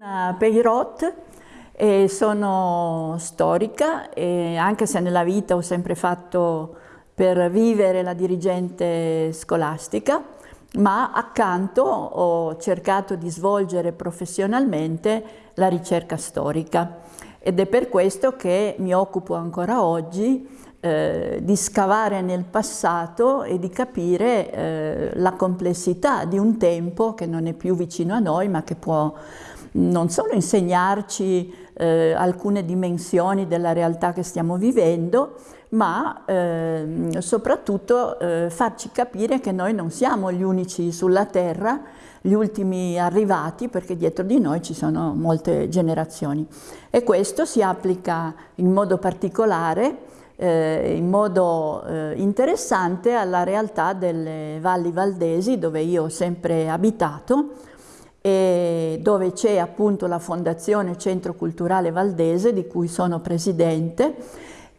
Peirot e sono storica e anche se nella vita ho sempre fatto per vivere la dirigente scolastica, ma accanto ho cercato di svolgere professionalmente la ricerca storica. Ed è per questo che mi occupo ancora oggi eh, di scavare nel passato e di capire eh, la complessità di un tempo che non è più vicino a noi ma che può non solo insegnarci eh, alcune dimensioni della realtà che stiamo vivendo, ma eh, soprattutto eh, farci capire che noi non siamo gli unici sulla Terra, gli ultimi arrivati, perché dietro di noi ci sono molte generazioni. E questo si applica in modo particolare eh, in modo eh, interessante alla realtà delle valli valdesi dove io ho sempre abitato dove c'è appunto la Fondazione Centro Culturale Valdese di cui sono presidente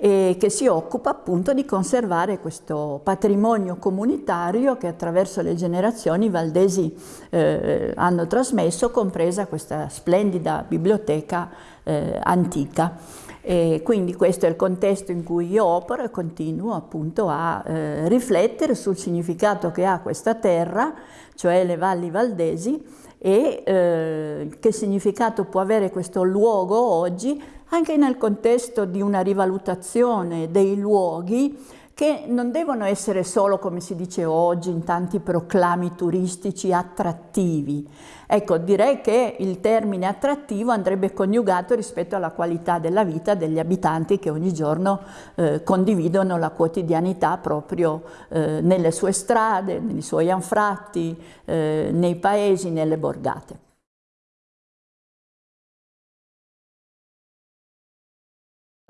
e che si occupa appunto di conservare questo patrimonio comunitario che attraverso le generazioni i valdesi eh, hanno trasmesso, compresa questa splendida biblioteca eh, antica. E quindi questo è il contesto in cui io opero e continuo appunto a eh, riflettere sul significato che ha questa terra, cioè le valli valdesi, e eh, che significato può avere questo luogo oggi anche nel contesto di una rivalutazione dei luoghi che non devono essere solo, come si dice oggi, in tanti proclami turistici attrattivi. Ecco, direi che il termine attrattivo andrebbe coniugato rispetto alla qualità della vita degli abitanti che ogni giorno eh, condividono la quotidianità proprio eh, nelle sue strade, nei suoi anfratti, eh, nei paesi, nelle borgate.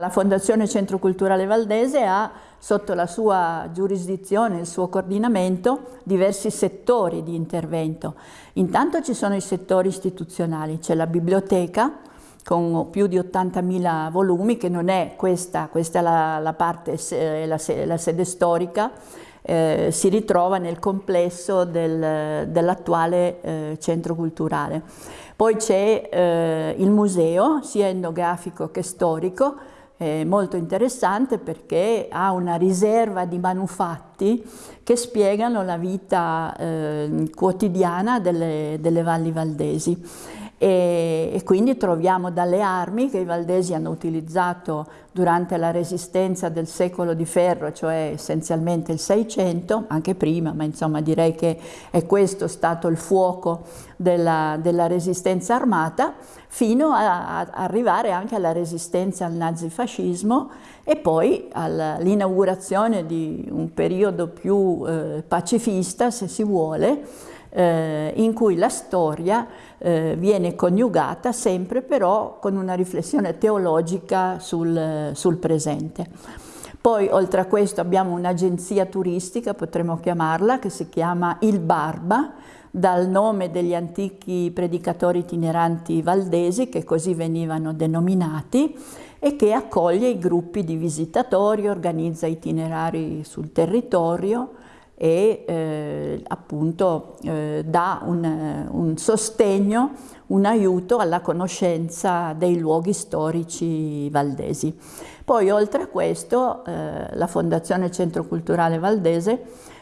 La Fondazione Centro Culturale Valdese ha sotto la sua giurisdizione, il suo coordinamento, diversi settori di intervento. Intanto ci sono i settori istituzionali, c'è la biblioteca con più di 80.000 volumi, che non è questa, questa è la, la parte, la, la sede storica, eh, si ritrova nel complesso del, dell'attuale eh, centro culturale. Poi c'è eh, il museo, sia etnografico che storico, eh, molto interessante perché ha una riserva di manufatti che spiegano la vita eh, quotidiana delle, delle valli valdesi e, e, quindi troviamo dalle armi che i valdesi hanno utilizzato durante la resistenza del secolo di ferro, cioè essenzialmente il 600, anche prima, ma insomma direi che è questo stato il fuoco della, della resistenza armata, fino a, a, arrivare anche alla resistenza al nazifascismo e poi all'inaugurazione di un periodo più eh, pacifista, se si vuole, eh, in cui la storia eh, viene coniugata sempre però con una riflessione teologica sul, sul presente. Poi oltre a questo abbiamo un'agenzia turistica, potremmo chiamarla, che si chiama Il Barba, dal nome degli antichi predicatori itineranti valdesi, che così venivano denominati, e che accoglie i gruppi di visitatori, organizza itinerari sul territorio, e eh, appunto eh, dà un, un, sostegno, un aiuto alla conoscenza dei luoghi storici valdesi. Poi oltre a questo eh, la Fondazione Centro Culturale Valdese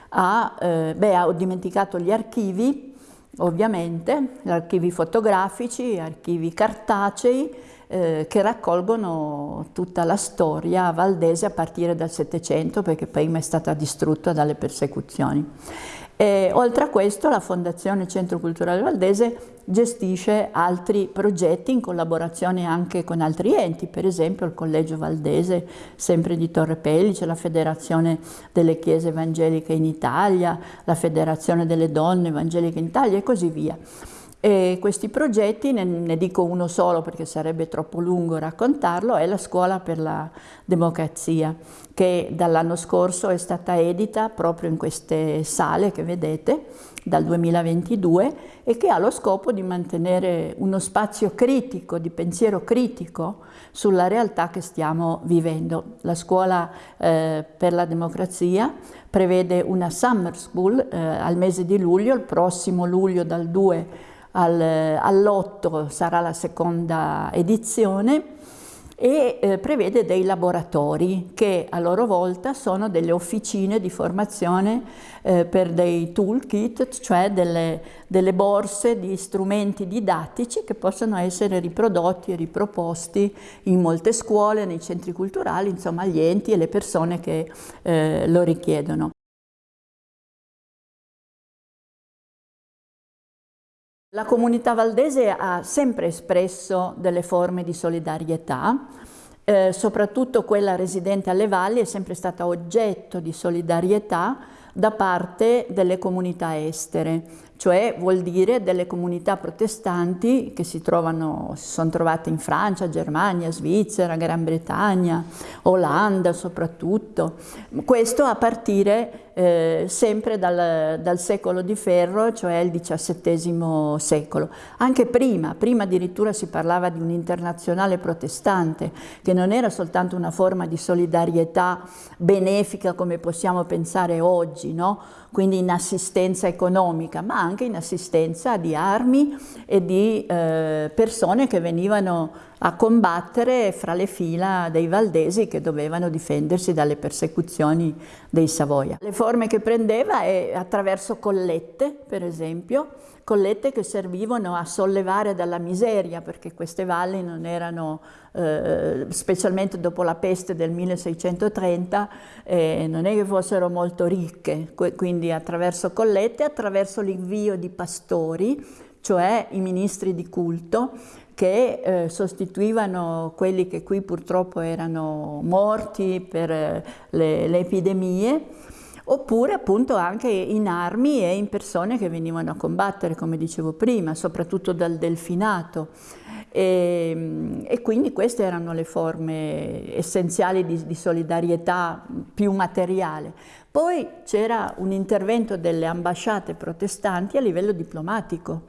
ha, eh, beh, ha dimenticato gli archivi, ovviamente, archivi fotografici, archivi cartacei, eh, che raccolgono tutta la storia valdese a partire dal Settecento perché prima è stata distrutta dalle persecuzioni. E, oltre a questo la Fondazione Centro Culturale Valdese gestisce altri progetti in collaborazione anche con altri enti, per esempio il Collegio Valdese, sempre di Torre Pellice, la Federazione delle Chiese Evangeliche in Italia, la Federazione delle Donne Evangeliche in Italia e così via. E questi progetti, ne, ne, dico uno solo perché sarebbe troppo lungo raccontarlo, è la Scuola per la Democrazia, che dall'anno scorso è stata edita proprio in queste sale che vedete, dal 2022, e che ha lo scopo di mantenere uno spazio critico, di pensiero critico sulla realtà che stiamo vivendo. La Scuola eh, per la Democrazia prevede una summer school eh, al mese di luglio, il prossimo luglio dal 2 al, all'otto sarà la seconda edizione e eh, prevede dei laboratori che a loro volta sono delle officine di formazione eh, per dei toolkit, cioè delle, delle, borse di strumenti didattici che possono essere riprodotti e riproposti in molte scuole, nei centri culturali, insomma gli enti e le persone che eh, lo richiedono. La comunità valdese ha sempre espresso delle forme di solidarietà, eh, soprattutto quella residente alle valli è sempre stata oggetto di solidarietà da parte delle comunità estere, cioè vuol dire delle comunità protestanti che si, trovano, si sono trovate in Francia, Germania, Svizzera, Gran Bretagna, Olanda soprattutto. Questo a partire eh, sempre dal, dal, secolo di ferro, cioè il XVII secolo. Anche prima, prima addirittura si parlava di un'internazionale protestante, che non era soltanto una forma di solidarietà benefica come possiamo pensare oggi, no? Quindi in assistenza economica, ma anche in assistenza di armi e di eh, persone che venivano a combattere fra le fila dei valdesi che dovevano difendersi dalle persecuzioni dei Savoia. Le forme che prendeva è attraverso collette, per esempio, collette che servivano a sollevare dalla miseria, perché queste valli non erano, eh, specialmente dopo la peste del 1630, eh, non è che fossero molto ricche, quindi attraverso collette, attraverso l'invio di pastori, cioè i ministri di culto, che eh, sostituivano quelli che qui purtroppo erano morti per eh, le, le, epidemie, oppure appunto anche in armi e in persone che venivano a combattere, come dicevo prima, soprattutto dal delfinato. E, e quindi queste erano le forme essenziali di, di solidarietà più materiale. Poi c'era un intervento delle ambasciate protestanti a livello diplomatico,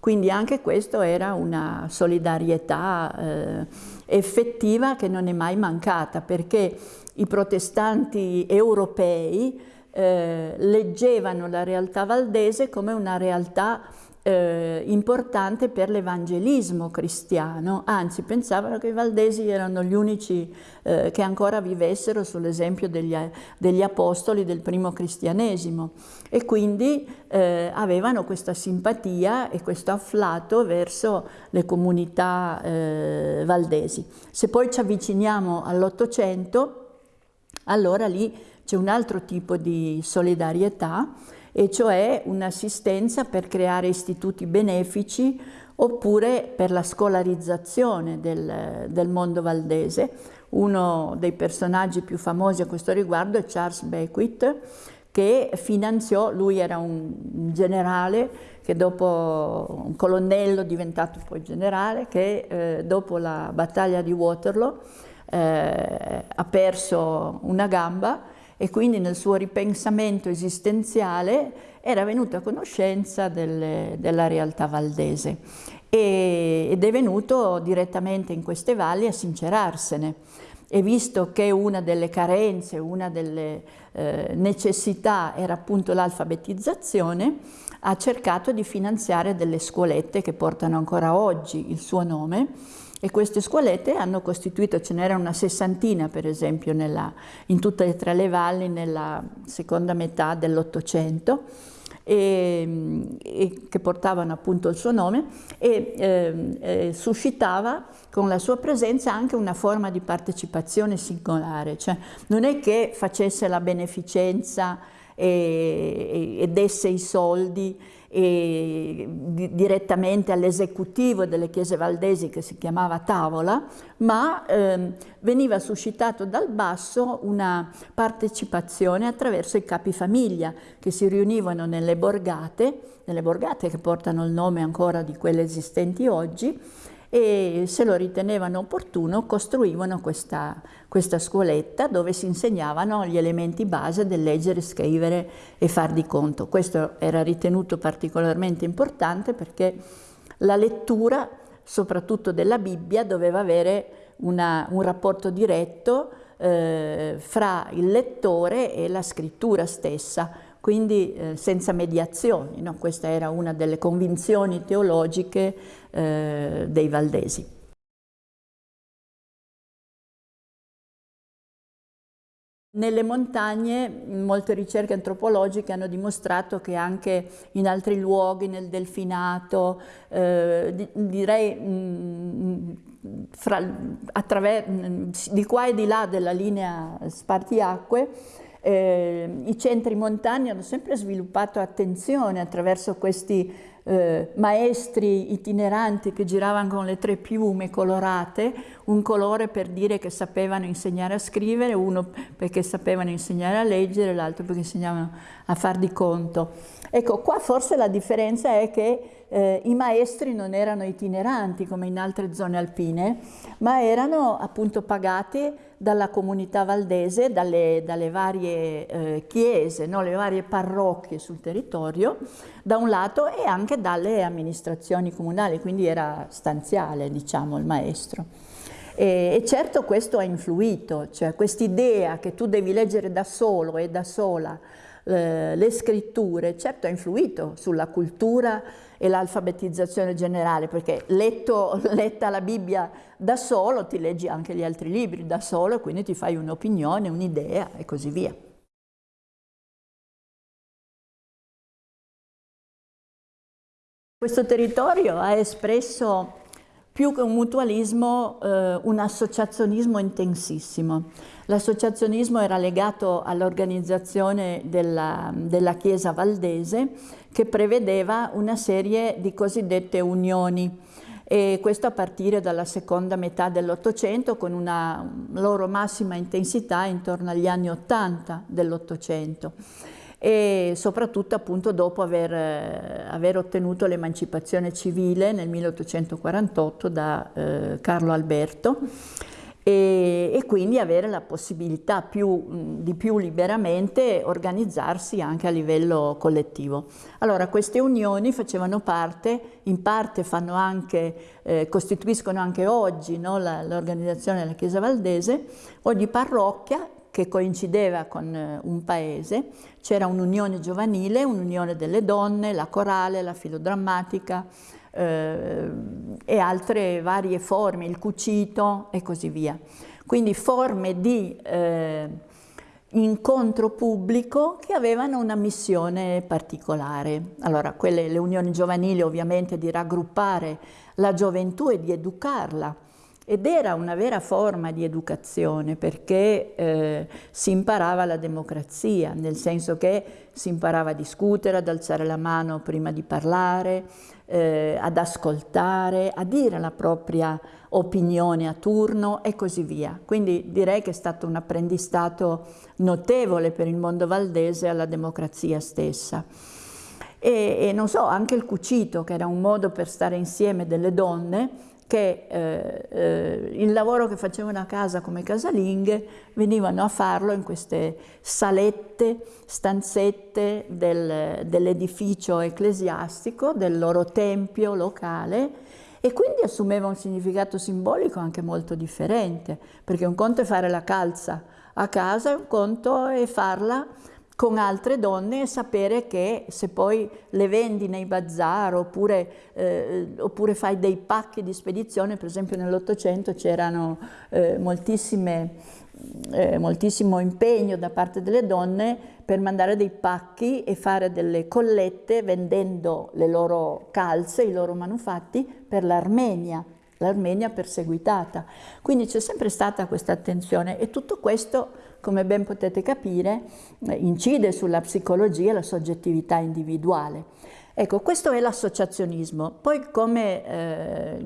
quindi anche questo era una solidarietà eh, effettiva che non è mai mancata perché i protestanti europei eh, leggevano la realtà valdese come una realtà eh, importante per l'evangelismo cristiano, anzi pensavano che i valdesi erano gli unici eh, che ancora vivessero sull'esempio degli, degli, apostoli del primo cristianesimo e quindi eh, avevano questa simpatia e questo afflato verso le comunità eh, valdesi. Se poi ci avviciniamo all'Ottocento, allora lì c'è un altro tipo di solidarietà e cioè un'assistenza per creare istituti benefici oppure per la scolarizzazione del, del, mondo valdese. Uno dei personaggi più famosi a questo riguardo è Charles Beckwith, che finanziò, lui era un generale che dopo, un colonnello diventato poi generale, che eh, dopo la battaglia di Waterloo eh, ha perso una gamba e quindi nel suo ripensamento esistenziale era venuto a conoscenza delle, della realtà valdese. E, ed è venuto direttamente in queste valli a sincerarsene. E visto che una delle carenze, una delle eh, necessità era appunto l'alfabetizzazione, ha cercato di finanziare delle scuolette che portano ancora oggi il suo nome e queste scuolette hanno costituito, ce n'era una sessantina per esempio nella, in tutte e tre le valli nella seconda metà dell'Ottocento, e, e, che portavano appunto il suo nome e eh, eh, suscitava con la sua presenza anche una forma di partecipazione singolare, cioè non è che facesse la beneficenza e, e, desse i soldi e, di, direttamente all'esecutivo delle chiese valdesi che si chiamava Tavola, ma ehm, veniva suscitato dal basso una partecipazione attraverso i capifamiglia che si riunivano nelle borgate, nelle borgate che portano il nome ancora di quelle esistenti oggi, e se lo ritenevano opportuno costruivano questa, questa scuoletta dove si insegnavano gli elementi base del leggere, scrivere e far di conto. Questo era ritenuto particolarmente importante perché la lettura, soprattutto della Bibbia, doveva avere una, un rapporto diretto eh, fra il lettore e la scrittura stessa, quindi eh, senza mediazioni. No? Questa era una delle convinzioni teologiche eh, dei valdesi. Nelle montagne molte ricerche antropologiche hanno dimostrato che anche in altri luoghi, nel Delfinato, eh, direi mh, fra, mh, di qua e di là della linea spartiacque, eh, i centri montani hanno sempre sviluppato attenzione attraverso questi eh, maestri itineranti che giravano con le tre piume colorate, un colore per dire che sapevano insegnare a scrivere, uno perché sapevano insegnare a leggere, l'altro perché insegnavano a far di conto. Ecco, qua forse la differenza è che eh, i maestri non erano itineranti come in altre zone alpine, ma erano appunto pagati dalla comunità valdese, dalle, dalle varie eh, chiese, no? le varie parrocchie sul territorio, da un lato e anche dalle amministrazioni comunali, quindi era stanziale diciamo il maestro. E, e certo questo ha influito, cioè quest'idea che tu devi leggere da solo e da sola eh, le scritture, certo ha influito sulla cultura e l'alfabetizzazione generale, perché letto, letta la Bibbia da solo ti leggi anche gli altri libri da solo e quindi ti fai un'opinione, un'idea e così via. Questo territorio ha espresso più che un mutualismo, eh, un associazionismo intensissimo. L'associazionismo era legato all'organizzazione della, della Chiesa valdese che prevedeva una serie di cosiddette unioni e questo a partire dalla seconda metà dell'Ottocento con una loro massima intensità intorno agli anni Ottanta dell'Ottocento e soprattutto appunto dopo aver, eh, aver ottenuto l'emancipazione civile nel 1848 da eh, Carlo Alberto e, e, quindi avere la possibilità più, di più liberamente organizzarsi anche a livello collettivo. Allora queste unioni facevano parte, in parte fanno anche, eh, costituiscono anche oggi no, l'organizzazione della Chiesa Valdese, ogni parrocchia che coincideva con eh, un paese, c'era un'unione giovanile, un'unione delle donne, la corale, la filodrammatica eh, e altre varie forme, il cucito e così via. Quindi forme di eh, incontro pubblico che avevano una missione particolare. Allora, quelle, le unioni giovanili ovviamente di raggruppare la gioventù e di educarla, ed era una vera forma di educazione perché eh, si imparava la democrazia, nel senso che si imparava a discutere, ad alzare la mano prima di parlare, eh, ad ascoltare, a dire la propria opinione a turno e così via. Quindi direi che è stato un apprendistato notevole per il mondo valdese alla democrazia stessa. E, e non so, anche il cucito, che era un modo per stare insieme delle donne, che eh, eh, il lavoro che facevano a casa come casalinghe venivano a farlo in queste salette, stanzette del, dell'edificio ecclesiastico, del loro tempio locale e quindi assumeva un significato simbolico anche molto differente, perché un conto è fare la calza a casa, un conto è farla con altre donne e sapere che se poi le vendi nei bazar oppure, eh, oppure fai dei pacchi di spedizione, per esempio nell'Ottocento c'erano eh, eh, moltissimo impegno da parte delle donne per mandare dei pacchi e fare delle collette vendendo le loro calze, i loro manufatti per l'Armenia, l'Armenia perseguitata. Quindi c'è sempre stata questa attenzione e tutto questo come ben potete capire, eh, incide sulla psicologia e la soggettività individuale. Ecco, questo è l'associazionismo. Poi, come, eh,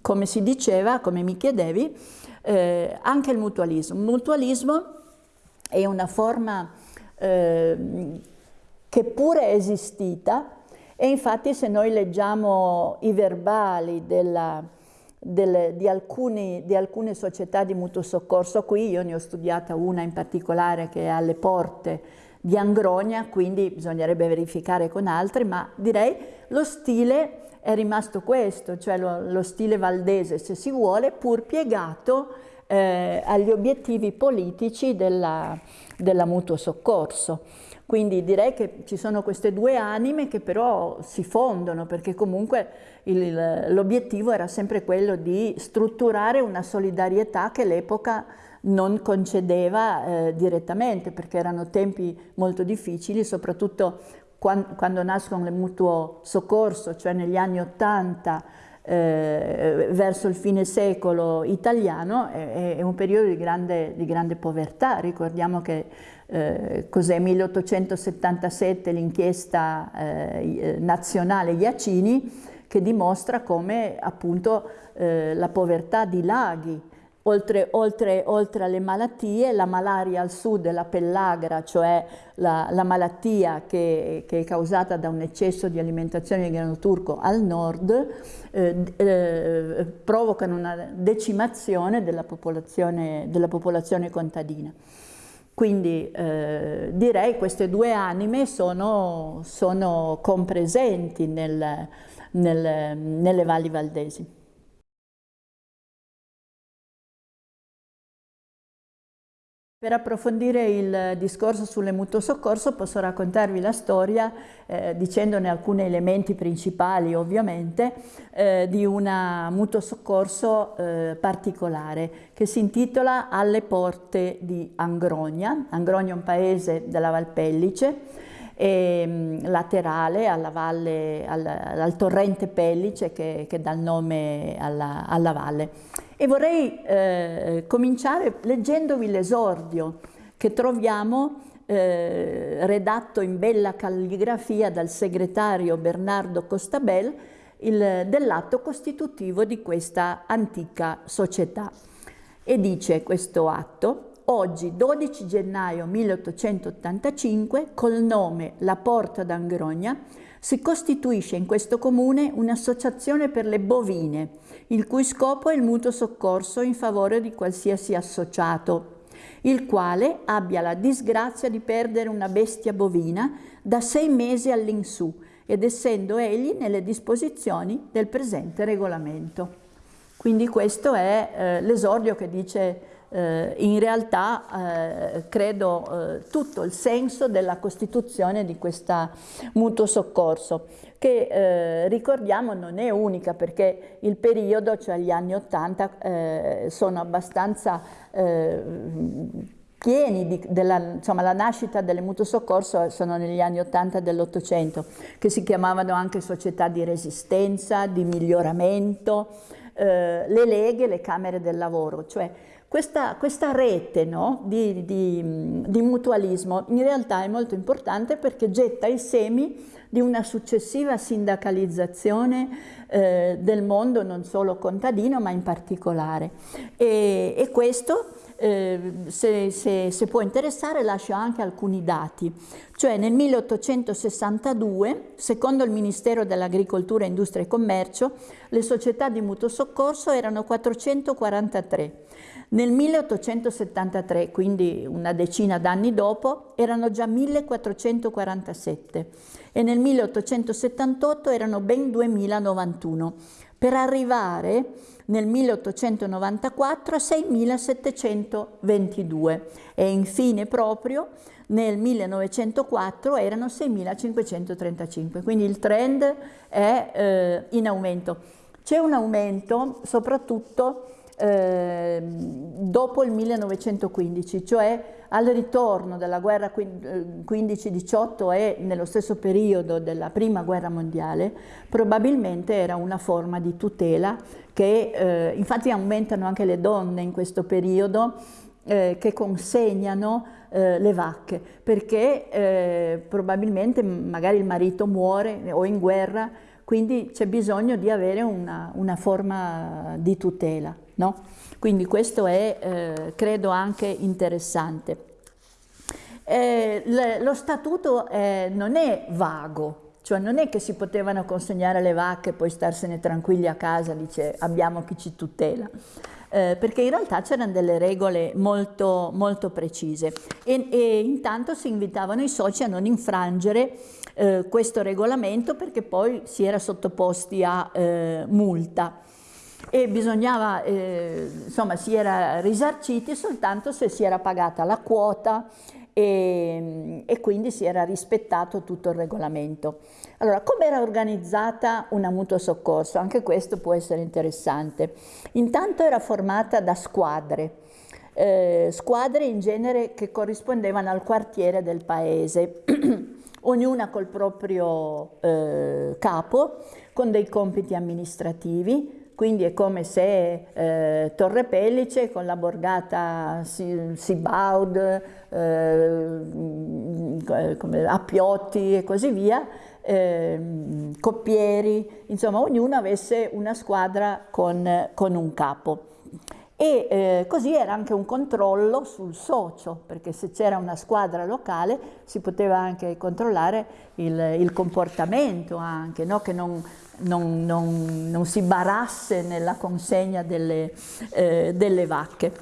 come, si diceva, come mi chiedevi, eh, anche il mutualismo. Il mutualismo è una forma eh, che pure è esistita e infatti se noi leggiamo i verbali della, delle, di, alcuni, di, alcune società di mutuo soccorso qui, io ne ho studiata una in particolare che è alle porte di Angronia, quindi bisognerebbe verificare con altri, ma direi lo stile è rimasto questo, cioè lo, lo stile valdese se si vuole, pur piegato eh, agli obiettivi politici della, della mutuo soccorso. Quindi direi che ci sono queste due anime che però si fondono perché comunque l'obiettivo era sempre quello di strutturare una solidarietà che l'epoca non concedeva eh, direttamente perché erano tempi molto difficili, soprattutto quando, quando nascono le mutuo soccorso, cioè negli anni Ottanta, eh, verso il fine secolo italiano è, è un periodo di grande, di grande, povertà. Ricordiamo che eh, cos'è 1877 l'inchiesta eh, nazionale Iacini che dimostra come appunto eh, la povertà di laghi Oltre, oltre, oltre, alle malattie, la malaria al sud la pellagra, cioè la, la malattia che, che, è causata da un eccesso di alimentazione di grano turco al nord, eh, eh, provocano una decimazione della popolazione, della popolazione contadina. Quindi eh, direi queste due anime sono, sono compresenti nel, nel, nelle valli valdesi. Per approfondire il discorso sulle mutuo soccorso posso raccontarvi la storia, eh, dicendone alcuni elementi principali ovviamente, eh, di una mutuo soccorso eh, particolare che si intitola Alle porte di Angrogna. Angrogna è un paese della Valpellice, e, mh, laterale alla valle, al, al, torrente Pellice che, che dà il nome alla, alla valle. E vorrei eh, cominciare leggendovi l'esordio che troviamo eh, redatto in bella calligrafia dal segretario Bernardo Costabel dell'atto costitutivo di questa antica società. E dice questo atto, oggi 12 gennaio 1885, col nome La Porta d'Angrogna, si costituisce in questo comune un'associazione per le bovine, il cui scopo è il mutuo soccorso in favore di qualsiasi associato, il quale abbia la disgrazia di perdere una bestia bovina da sei mesi all'insù ed essendo egli nelle disposizioni del presente regolamento. Quindi questo è eh, l'esordio che dice eh, in realtà eh, credo eh, tutto il senso della costituzione di questa mutuo soccorso che eh, ricordiamo non è unica perché il periodo, cioè gli anni Ottanta, eh, sono abbastanza pieni di, della, insomma, la nascita delle mutuo soccorso sono negli anni Ottanta dell'Ottocento, che si chiamavano anche società di resistenza, di miglioramento, eh, le leghe, le camere del lavoro, cioè questa, questa rete no, di, di, di, mutualismo in realtà è molto importante perché getta i semi di una successiva sindacalizzazione eh, del mondo non solo contadino ma in particolare. E, e questo eh, se, se, se, può interessare lascio anche alcuni dati, cioè nel 1862, secondo il Ministero dell'Agricoltura, Industria e Commercio, le società di mutuo soccorso erano 443, nel 1873, quindi una decina d'anni dopo, erano già 1447 e nel 1878 erano ben 2091, per arrivare nel 1894 a 6722 e infine proprio nel 1904 erano 6535, quindi il trend è eh, in aumento. C'è un aumento soprattutto eh, dopo il 1915, cioè al ritorno della guerra 15-18 e nello stesso periodo della prima guerra mondiale, probabilmente era una forma di tutela che eh, infatti aumentano anche le donne in questo periodo eh, che consegnano eh, le vacche perché eh, probabilmente magari il marito muore o in guerra quindi c'è bisogno di avere una, una forma di tutela. No? Quindi questo è, eh, credo, anche interessante. Eh, lo statuto eh, non è vago, cioè non è che si potevano consegnare le vacche e poi starsene tranquilli a casa, dice abbiamo chi ci tutela. Eh, perché in realtà c'erano delle regole molto, molto precise e, e, intanto si invitavano i soci a non infrangere eh, questo regolamento perché poi si era sottoposti a eh, multa e bisognava, eh, insomma, si era risarciti soltanto se si era pagata la quota e, e quindi si era rispettato tutto il regolamento. Allora, come era organizzata una mutuo soccorso? Anche questo può essere interessante. Intanto era formata da squadre, eh, squadre in genere che corrispondevano al quartiere del paese, ognuna col proprio eh, capo, con dei compiti amministrativi, quindi è come se eh, Torre Pellice con la borgata Sibaud, eh, Appiotti e così via, eh, Coppieri, insomma ognuno avesse una squadra con, con un capo. E eh, così era anche un controllo sul socio, perché se c'era una squadra locale si poteva anche controllare il, il comportamento anche, no? che non, non, non, non, si barasse nella consegna delle, eh, delle vacche.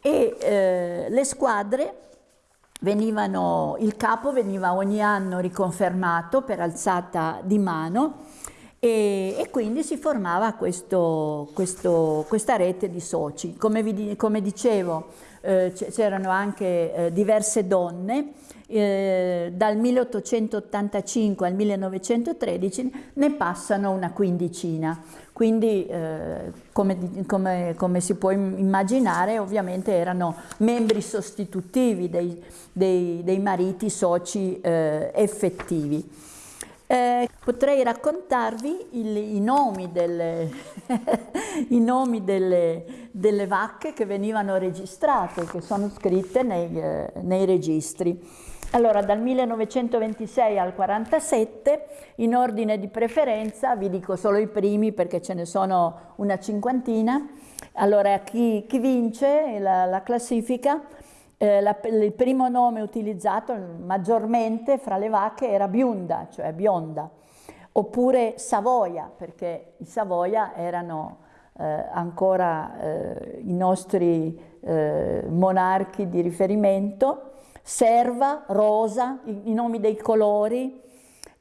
E eh, le squadre venivano, il capo veniva ogni anno riconfermato per alzata di mano e, e quindi si formava questo, questo, questa rete di soci. Come, vi, come dicevo eh, c'erano anche eh, diverse donne, eh, dal 1885 al 1913 ne passano una quindicina. Quindi eh, come, come, come, si può immaginare ovviamente erano membri sostitutivi dei, dei, dei mariti soci eh, effettivi. Eh, potrei raccontarvi il, i nomi, delle, i nomi delle, delle, vacche che venivano registrate, che sono scritte nei, eh, nei registri. Allora, dal 1926 al 47, in ordine di preferenza, vi dico solo i primi perché ce ne sono una cinquantina, allora chi, chi vince la, la classifica, eh, la, il primo nome utilizzato maggiormente fra le vacche era Biunda, cioè bionda, oppure Savoia, perché i Savoia erano eh, ancora eh, i nostri eh, monarchi di riferimento, serva, rosa, i, i nomi dei colori,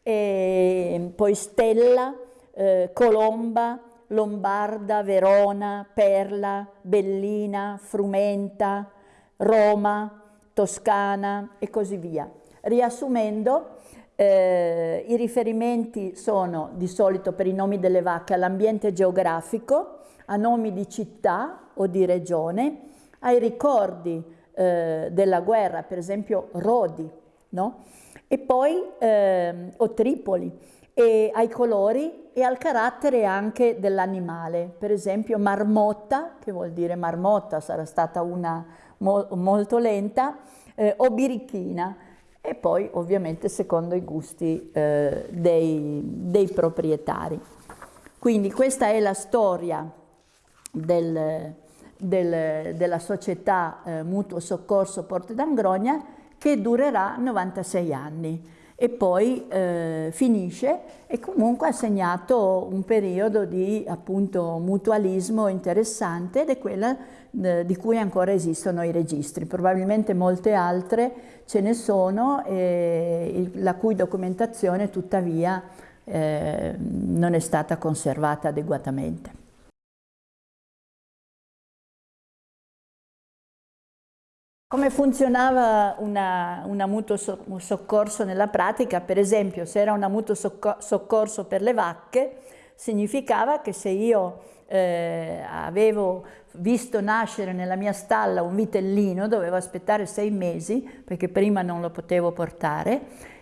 poi stella, eh, colomba, lombarda, verona, perla, bellina, frumenta, Roma, Toscana e così via. Riassumendo, eh, i riferimenti sono di solito per i nomi delle vacche all'ambiente geografico, a nomi di città o di regione, ai ricordi eh, della guerra, per esempio Rodi, no? e poi eh, o Tripoli, e ai colori e al carattere anche dell'animale, per esempio marmotta, che vuol dire marmotta, sarà stata una mo molto lenta, eh, o birichina, e poi ovviamente secondo i gusti eh, dei, dei, proprietari. Quindi questa è la storia del, del, della società eh, Mutuo Soccorso Porte d'Angrogna che durerà 96 anni e poi eh, finisce e comunque ha segnato un periodo di appunto mutualismo interessante ed è quella eh, di cui ancora esistono i registri. Probabilmente molte altre ce ne sono e la cui documentazione tuttavia eh, non è stata conservata adeguatamente. Come funzionava una, una mutuo soccorso nella pratica? Per esempio, se era una mutuo soccorso per le vacche, significava che se io eh, avevo visto nascere nella mia stalla un vitellino, dovevo aspettare sei mesi perché prima non lo potevo portare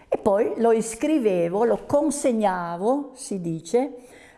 e poi lo iscrivevo, lo consegnavo, si dice,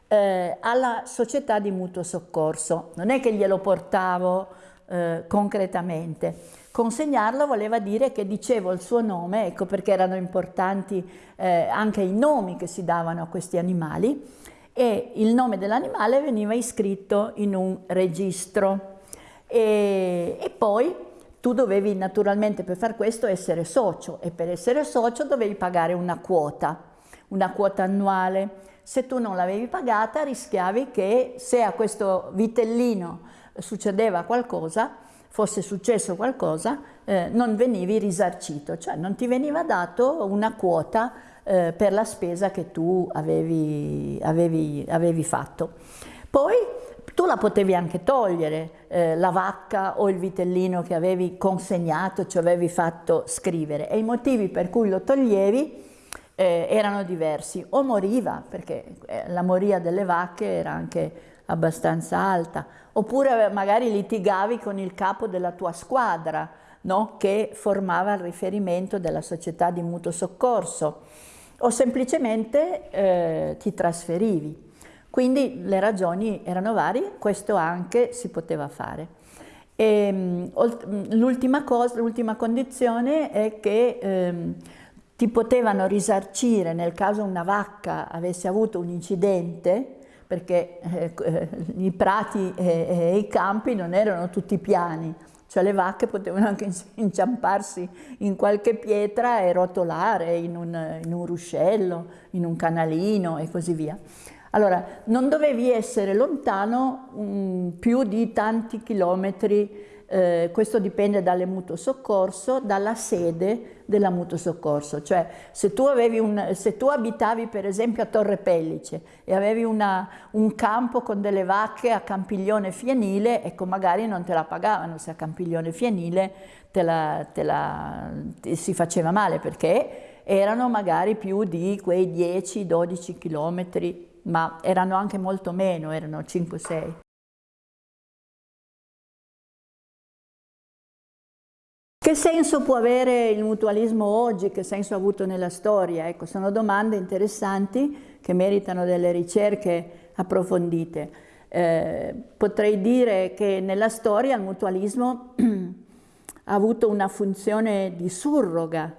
eh, alla società di mutuo soccorso. Non è che glielo portavo eh, concretamente. Consegnarlo voleva dire che dicevo il suo nome, ecco perché erano importanti eh, anche i nomi che si davano a questi animali e il nome dell'animale veniva iscritto in un registro e, e poi tu dovevi naturalmente per far questo essere socio e per essere socio dovevi pagare una quota, una quota annuale. Se tu non l'avevi pagata rischiavi che se a questo vitellino succedeva qualcosa fosse successo qualcosa, eh, non venivi risarcito, cioè non ti veniva dato una quota eh, per la spesa che tu avevi, avevi, avevi fatto. Poi tu la potevi anche togliere, eh, la vacca o il vitellino che avevi consegnato, ci avevi fatto scrivere e i motivi per cui lo toglievi eh, erano diversi. O moriva, perché eh, la moria delle vacche era anche abbastanza alta, oppure magari litigavi con il capo della tua squadra, no? che formava il riferimento della società di mutuo soccorso, o semplicemente eh, ti trasferivi. Quindi le ragioni erano varie, questo anche si poteva fare. Ehm, l'ultima condizione è che ehm, ti potevano risarcire nel caso una vacca avesse avuto un incidente, perché eh, eh i prati e, e i campi non erano tutti piani, cioè le vacche potevano anche inciamparsi in qualche pietra e rotolare in un, in un ruscello, in un canalino e così via. Allora, non dovevi essere lontano mh, più di tanti chilometri, eh, questo dipende dalle mutuo soccorso, dalla sede della mutuo soccorso, cioè se tu, un, se tu, abitavi per esempio a Torre Pellice e avevi una, un campo con delle vacche a Campiglione Fienile, ecco magari non te la pagavano se a Campiglione Fienile te la, te la, te si faceva male perché erano magari più di quei 10-12 chilometri ma erano anche molto meno, erano 5-6. Che senso può avere il mutualismo oggi? Che senso ha avuto nella storia? Ecco, sono domande interessanti che meritano delle ricerche approfondite. Eh, potrei dire che nella storia il mutualismo ha avuto una funzione di surroga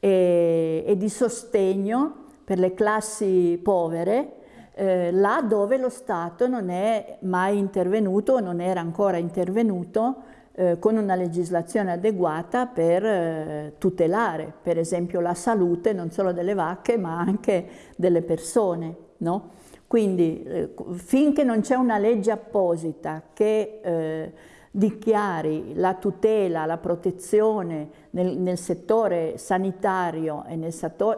e, e di sostegno per le classi povere eh, là dove lo Stato non è mai intervenuto, non era ancora intervenuto eh, con una legislazione adeguata per eh, tutelare per esempio la salute non solo delle vacche ma anche delle persone. No? Quindi eh, finché non c'è una legge apposita che dichiari la tutela, la protezione nel, nel settore sanitario e nel,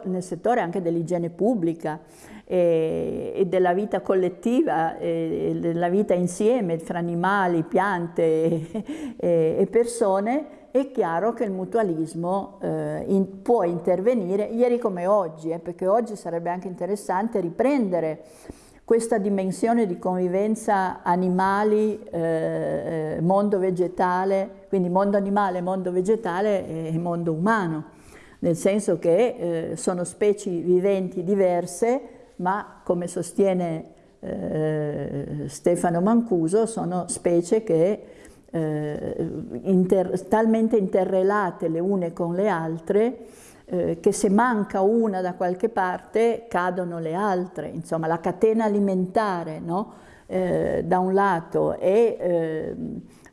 nel settore anche dell'igiene pubblica e, e, della vita collettiva, e, della vita insieme fra animali, piante e, e persone, è chiaro che il mutualismo eh, in, può intervenire ieri come oggi, eh, perché oggi sarebbe anche interessante riprendere questa dimensione di convivenza animali, eh, mondo vegetale, quindi mondo animale, mondo vegetale e mondo umano, nel senso che eh, sono specie viventi diverse, ma come sostiene eh, Stefano Mancuso, sono specie che eh, inter talmente interrelate le une con le altre eh, che se manca una da qualche parte cadono le altre, insomma la catena alimentare no? eh, da un lato e eh,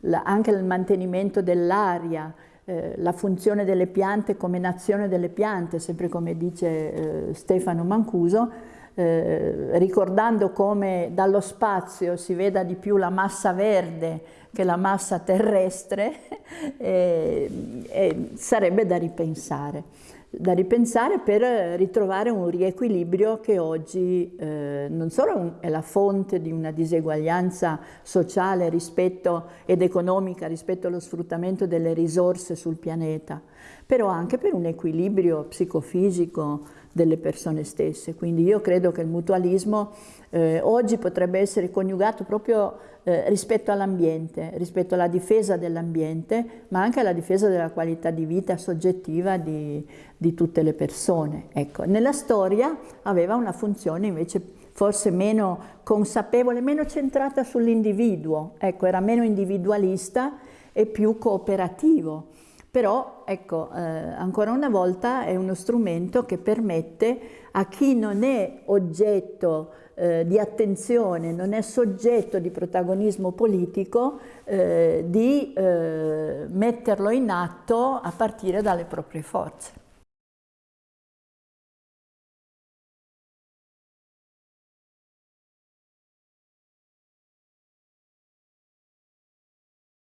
la, anche il mantenimento dell'aria, eh, la funzione delle piante come nazione delle piante, sempre come dice eh, Stefano Mancuso, eh, ricordando come dallo spazio si veda di più la massa verde che la massa terrestre, eh, sarebbe da ripensare da ripensare per ritrovare un riequilibrio che oggi eh, non solo è la fonte di una diseguaglianza sociale rispetto, ed economica rispetto allo sfruttamento delle risorse sul pianeta, però anche per un equilibrio psicofisico delle persone stesse. Quindi io credo che il mutualismo eh, oggi potrebbe essere coniugato proprio eh, rispetto all'ambiente, rispetto alla difesa dell'ambiente, ma anche alla difesa della qualità di vita soggettiva di, di tutte le persone. Ecco, nella storia aveva una funzione invece forse meno consapevole, meno centrata sull'individuo, ecco, era meno individualista e più cooperativo. Però, ecco, eh, ancora una volta è uno strumento che permette a chi non è oggetto eh, di attenzione, non è soggetto di protagonismo politico, eh, di eh, metterlo in atto a partire dalle proprie forze.